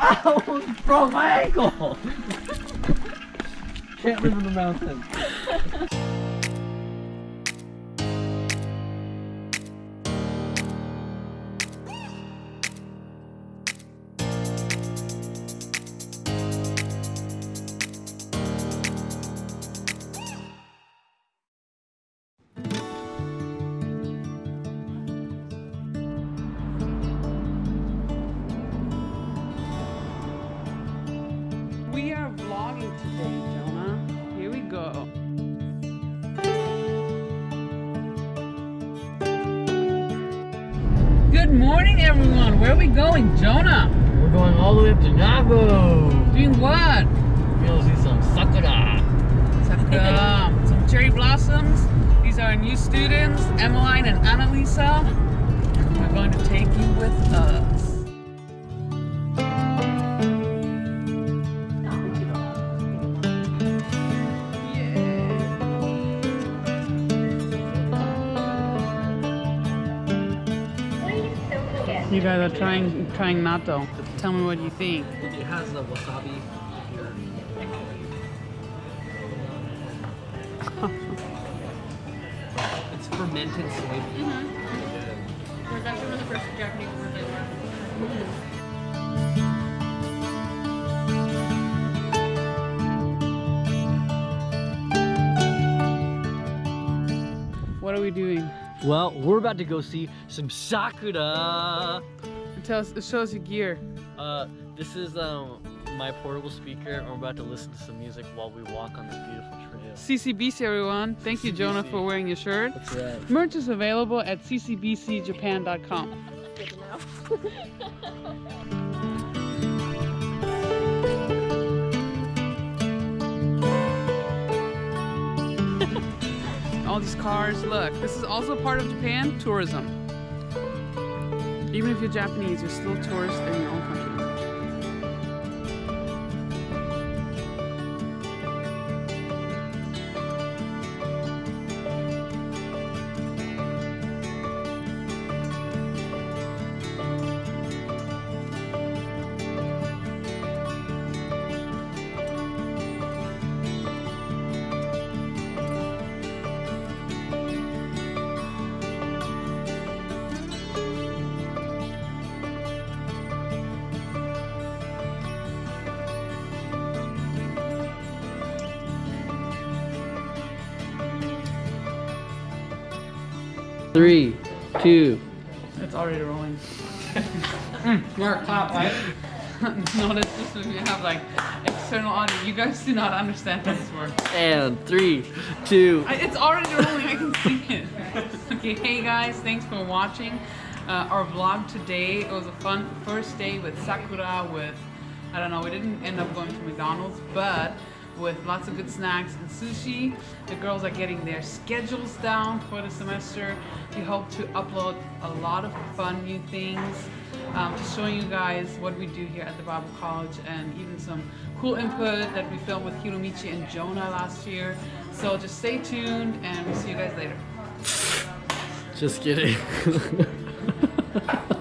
Ow! Bro, my ankle! Can't live in the mountains. vlogging today, Jonah. Here we go. Good morning, everyone. Where are we going, Jonah? We're going all the way up to Nago. Doing what? We're gonna see some sakura. Sakura. Some cherry blossoms. These are our new students, Emmeline and Annalisa. We're going to take you with us. You guys are trying trying natto. Tell me what you think. It has the wasabi here. it's fermented soybean. That's one of the first Japanese words I learned. What are we doing? Well, we're about to go see some sakura. Tell us, show us your gear. Uh, this is um my portable speaker, and we're about to listen to some music while we walk on this beautiful trail. CCBC, everyone. Thank you, Jonah, for wearing your shirt. That's right. Merch is available at ccbcjapan.com. All these cars. Look, this is also part of Japan tourism. Even if you're Japanese, you're still tourist in your own country. Three, two. It's already rolling. Mark, clap, right? Notice this when you have like external audio. You guys do not understand how this works. And three, two. I, it's already rolling. I can see it. okay, hey guys, thanks for watching uh, our vlog today. It was a fun first day with Sakura. With I don't know, we didn't end up going to McDonald's, but with lots of good snacks and sushi. The girls are getting their schedules down for the semester. We hope to upload a lot of fun new things, um, just showing you guys what we do here at the Bible College and even some cool input that we filmed with Hiromichi and Jonah last year. So just stay tuned and we'll see you guys later. Just kidding.